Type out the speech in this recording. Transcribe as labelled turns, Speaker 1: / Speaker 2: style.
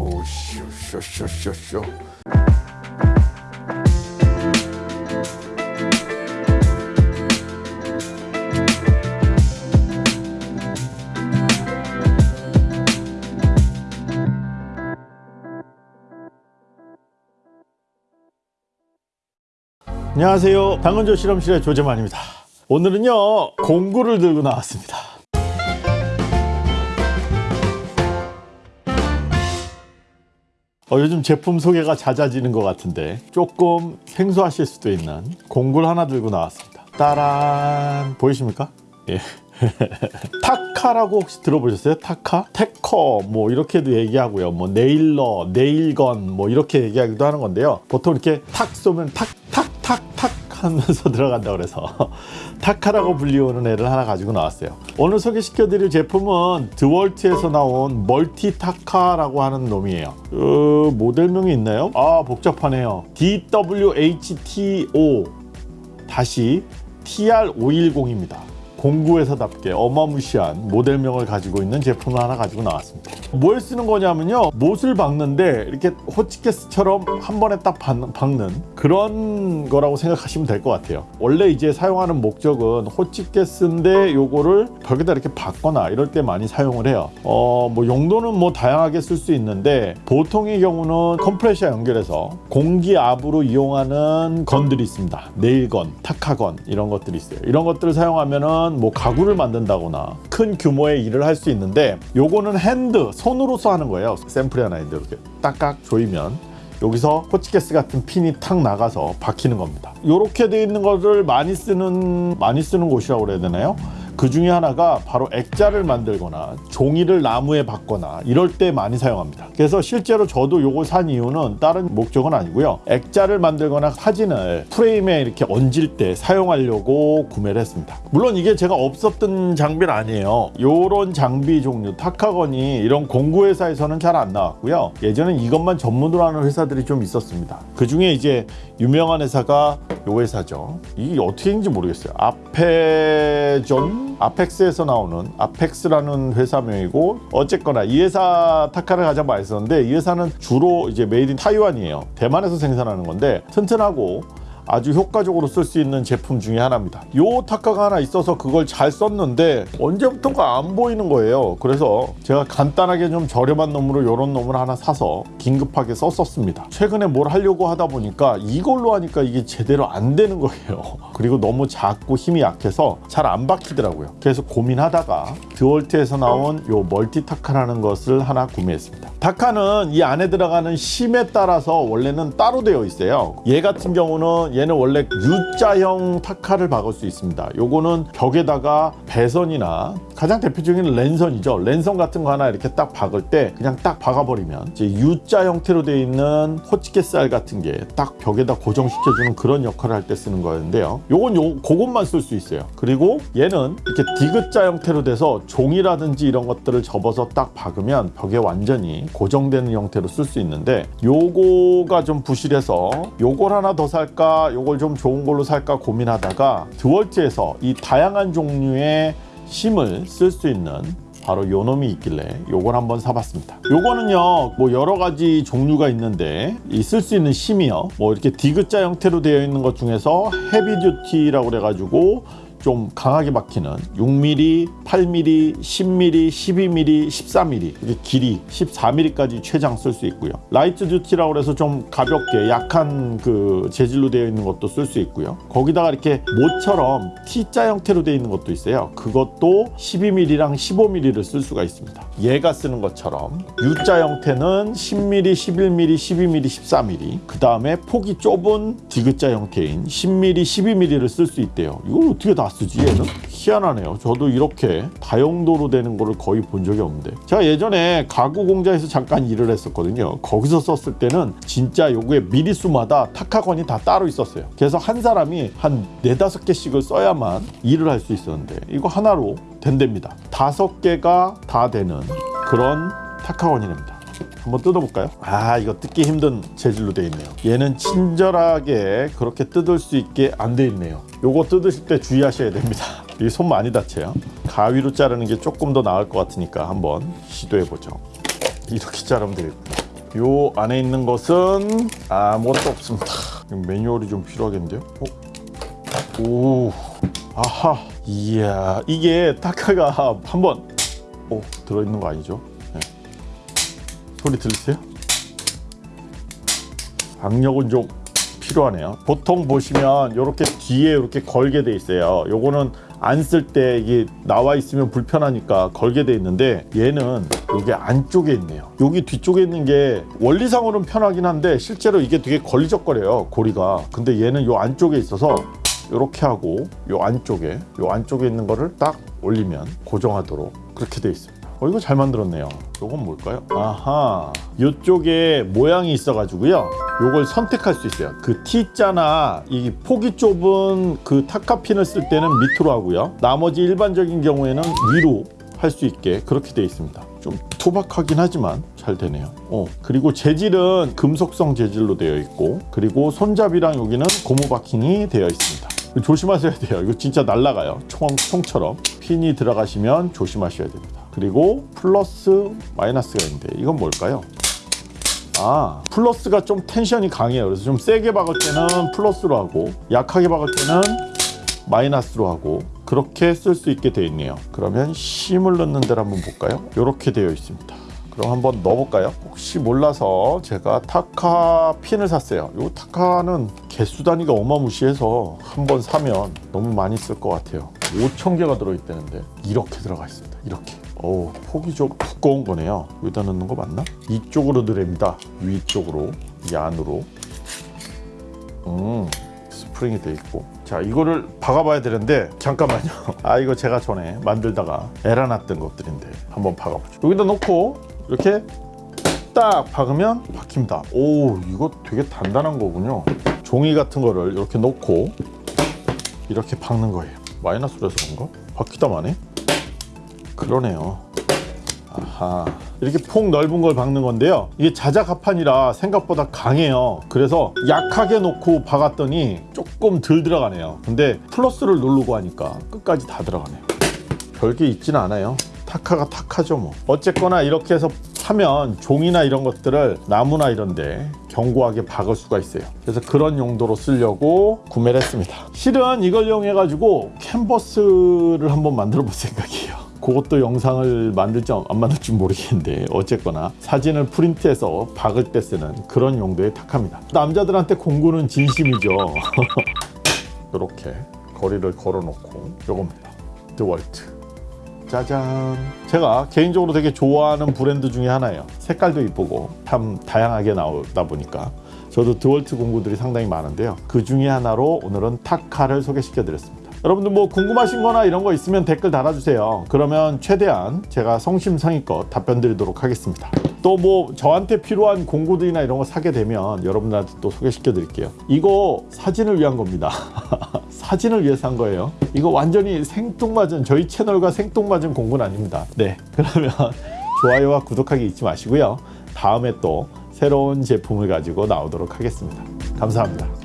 Speaker 1: 오쇼 쇼쇼쇼쇼. 안녕하세요. 당근조 실험실의 조재만입니다. 오늘은요 공구를 들고 나왔습니다 어, 요즘 제품 소개가 잦아지는 것 같은데 조금 생소하실 수도 있는 공구를 하나 들고 나왔습니다 따란 보이십니까? 예. 타카라고 혹시 들어보셨어요? 타카? tacker 뭐 이렇게도 얘기하고요 뭐 nailer, nail gun 뭐 이렇게 얘기하기도 하는 건데요 보통 이렇게 탁 쏘면 탁 탁 탁 탁 하면서 들어간다 그래서 타카라고 불리우는 애를 하나 가지고 나왔어요. 오늘 소개시켜 드릴 제품은 드월트에서 나온 멀티 타카라고 하는 놈이에요. 어, 모델명이 있나요? 아 복잡하네요. DWHTO 다시 TR510입니다 공구 회사답게 어마무시한 모델명을 가지고 있는 제품을 하나 가지고 나왔습니다. 뭘 쓰는 거냐면요. 못을 박는데 이렇게 호치케스처럼 한 번에 딱 박는 그런 거라고 생각하시면 될 것 같아요. 원래 이제 사용하는 목적은 호치케스인데 요거를 벽에다 이렇게 박거나 이럴 때 많이 사용을 해요. 어 뭐 용도는 뭐 다양하게 쓸 수 있는데 보통의 경우는 컴프레셔 연결해서 공기압으로 이용하는 건들이 있습니다. nail gun, 타카건 이런 것들이 있어요. 이런 것들을 사용하면은 뭐 가구를 만든다거나 큰 규모의 일을 할 수 있는데 요거는 hand 손으로서 하는 거예요 샘플이 하나 있는데 이렇게 딱딱 조이면 여기서 호치케스 같은 핀이 탁 나가서 박히는 겁니다 이렇게 되어 있는 것을 많이 쓰는 많이 쓰는 곳이라고 그래야 되나요? 그 중에 하나가 바로 액자를 만들거나 종이를 나무에 박거나 이럴 때 많이 사용합니다. 그래서 실제로 저도 요걸 산 이유는 다른 목적은 아니고요. 액자를 만들거나 사진을 프레임에 이렇게 얹을 때 사용하려고 구매를 했습니다. 물론 이게 제가 없었던 장비는 아니에요. 요런 장비 종류 타카건이 이런 공구 회사에서는 잘 안 나왔고요. 예전엔 이것만 전문으로 하는 회사들이 좀 있었습니다. 그 중에 이제 유명한 회사가 요 회사죠. 이게 어떻게 인지 모르겠어요. 아페존 아펙스에서 나오는 아펙스라는 회사명이고 어쨌거나 이 회사 타카를 가장 많이 썼는데 이 회사는 주로 이제 made in Taiwan이에요. 대만에서 생산하는 건데 튼튼하고 아주 효과적으로 쓸 수 있는 제품 중에 하나입니다. 요 타카가 하나 있어서 그걸 잘 썼는데 언제부턴가 안 보이는 거예요. 그래서 제가 간단하게 좀 저렴한 놈으로 요런 놈을 하나 사서 긴급하게 썼었습니다. 최근에 뭘 하려고 하다 보니까 이걸로 하니까 이게 제대로 안 되는 거예요. 그리고 너무 작고 힘이 약해서 잘 안 박히더라고요. 그래서 고민하다가 드월트에서 나온 요 멀티 타카라는 것을 하나 구매했습니다. 타카는 이 안에 들어가는 심에 따라서 원래는 따로 되어 있어요. 얘 같은 경우는 얘는 원래 U자형 타카를 박을 수 있습니다. 요거는 벽에다가 배선이나 가장 대표적인 랜선이죠. 랜선 같은 거 하나 이렇게 딱 박을 때 그냥 딱 박아버리면 이제 U자 형태로 되어 있는 호치케 쌀 같은 게 딱 벽에다 고정시켜주는 그런 역할을 할 때 쓰는 거였는데요. 요건 요 그것만 쓸 수 있어요. 그리고 얘는 이렇게 디귿자 형태로 돼서 종이라든지 이런 것들을 접어서 딱 박으면 벽에 완전히 고정되는 형태로 쓸 수 있는데 요거가 좀 부실해서 요걸 하나 더 살까 요걸 좀 좋은 걸로 살까 고민하다가 드월트에서 이 다양한 종류의 심을 쓸 수 있는 바로 요 놈이 있길래 요걸 한번 사봤습니다. 요거는요 뭐 여러 가지 종류가 있는데 이 쓸 수 있는 심이요. 뭐 이렇게 디귿자 형태로 되어 있는 것 중에서 heavy duty라고 그래가지고 좀 강하게 박히는 6mm, 8mm, 10mm, 12mm, 14mm 이게 길이 14mm까지 최장 쓸 수 있고요. light duty라고 해서 좀 가볍게 약한 그 재질로 되어 있는 것도 쓸 수 있고요. 거기다가 이렇게 못처럼 T자 형태로 되어 있는 것도 있어요. 그것도 12mm랑 15mm를 쓸 수가 있습니다. 얘가 쓰는 것처럼 U자 형태는 10mm, 11mm, 12mm, 14mm 그 다음에 폭이 좁은 디귿자 형태인 10mm, 12mm를 쓸 수 있대요. 이걸 어떻게 다 쓰지 얘는? 희한하네요. 저도 이렇게 다용도로 되는 거를 거의 본 적이 없는데. 제가 예전에 가구 공장에서 잠깐 일을 했었거든요. 거기서 썼을 때는 진짜 요거의 미리수마다 타카건이 다 따로 있었어요. 그래서 한 사람이 한 네다섯 개씩을 써야만 일을 할 수 있었는데 이거 하나로 된답니다. 다섯 개가 다 되는 그런 타카건이랍니다 한번 뜯어볼까요? 아 이거 뜯기 힘든 재질로 되어 있네요 얘는 친절하게 그렇게 뜯을 수 있게 안 되어 있네요 요거 뜯으실 때 주의하셔야 됩니다 이 손 많이 다쳐요 가위로 자르는 게 조금 더 나을 것 같으니까 한번 시도해 보죠 이렇게 자르면 되겠구나 요 안에 있는 것은 아무것도 없습니다. 매뉴얼이 좀 필요하겠는데요? 어? 오, 아하, 이야, 이게 타카가 한번 오 들어있는 거 아니죠? 네. 소리 들리세요? 악력은 좀 필요하네요. 보통 보시면 이렇게 뒤에 이렇게 걸게 돼 있어요. 요거는 안 쓸 때 이게 나와 있으면 불편하니까 걸게 돼 있는데 얘는 여기 안쪽에 있네요. 여기 뒤쪽에 있는 게 원리상으로는 편하긴 한데 실제로 이게 되게 걸리적거려요. 고리가. 근데 얘는 요 안쪽에 있어서 이렇게 하고 요 안쪽에 요 안쪽에 있는 거를 딱 올리면 고정하도록 그렇게 돼 있습니다. 어 이거 잘 만들었네요. 요건 뭘까요? 아하 요쪽에 모양이 있어 가지고요. 요걸 선택할 수 있어요. 그 T자나 이 폭이 좁은 그 타카핀을 쓸 때는 밑으로 하고요. 나머지 일반적인 경우에는 위로 할 수 있게 그렇게 되어 있습니다. 좀 투박하긴 하지만 잘 되네요. 어, 그리고 재질은 금속성 재질로 되어 있고 그리고 손잡이랑 여기는 고무 바킹이 되어 있습니다. 조심하셔야 돼요. 이거 진짜 날아가요. 총, 총처럼. 핀이 들어가시면 조심하셔야 됩니다. 그리고 플러스 마이너스가 있는데 이건 뭘까요? 아 플러스가 좀 텐션이 강해요. 그래서 좀 세게 박을 때는 플러스로 하고 약하게 박을 때는 마이너스로 하고 그렇게 쓸 수 있게 되어 있네요. 그러면 심을 넣는 데를 한번 볼까요? 이렇게 되어 있습니다. 그럼 한번 넣어볼까요? 혹시 몰라서 제가 타카 핀을 샀어요. 이 타카는 개수 단위가 어마무시해서 한번 사면 너무 많이 쓸 것 같아요. 5천 개가 들어있다는데 이렇게 들어가 있습니다. 이렇게. 오, 폭이 좀 두꺼운 거네요. 여기다 넣는 거 맞나? 이쪽으로 드립니다. 위쪽으로, 이 안으로. 음, 스프링이 돼 있고. 자, 이거를 박아봐야 되는데 잠깐만요. 아, 이거 제가 전에 만들다가 에러 났던 것들인데 한번 박아보죠. 여기다 놓고 이렇게 딱 박으면 박힙니다. 오, 이거 되게 단단한 거군요. 종이 같은 거를 이렇게 놓고 이렇게 박는 거예요. 마이너스로 해서 그런가? 박히다 마네? 그러네요. 아하. 이렇게 폭 넓은 걸 박는 건데요. 이게 자작합판이라 생각보다 강해요. 그래서 약하게 놓고 박았더니 조금 덜 들어가네요. 근데 플러스를 누르고 하니까 끝까지 다 들어가네요. 별게 있진 않아요. 타카가 타카죠 뭐. 어쨌거나 이렇게 해서 하면 종이나 이런 것들을 나무나 이런데 견고하게 박을 수가 있어요. 그래서 그런 용도로 쓰려고 구매를 했습니다. 실은 이걸 이용해 가지고 캔버스를 한번 만들어 볼 생각이에요. 그것도 영상을 만들지 안 만들지 모르겠는데 어쨌거나 사진을 프린트해서 박을 때 쓰는 그런 용도의 탁합니다. 남자들한테 공구는 진심이죠. 이렇게 거리를 걸어놓고 요겁니다. 드월트. 짜잔. 제가 개인적으로 되게 좋아하는 브랜드 중에 하나예요. 색깔도 이쁘고 참 다양하게 나오다 보니까 저도 드월트 공구들이 상당히 많은데요. 그 중에 하나로 오늘은 타카를 소개시켜 드렸습니다. 여러분들 뭐 궁금하신 거나 이런 거 있으면 댓글 달아주세요. 그러면 최대한 제가 성심성의껏 답변 드리도록 하겠습니다. 또 뭐 저한테 필요한 공구들이나 이런 거 사게 되면 여러분들한테 또 소개시켜 드릴게요. 이거 사진을 위한 겁니다. 사진을 위해서 한 거예요. 이거 완전히 생뚱맞은 저희 채널과 생뚱맞은 공구는 아닙니다. 네. 그러면 좋아요와 구독하기 잊지 마시고요. 다음에 또 새로운 제품을 가지고 나오도록 하겠습니다. 감사합니다.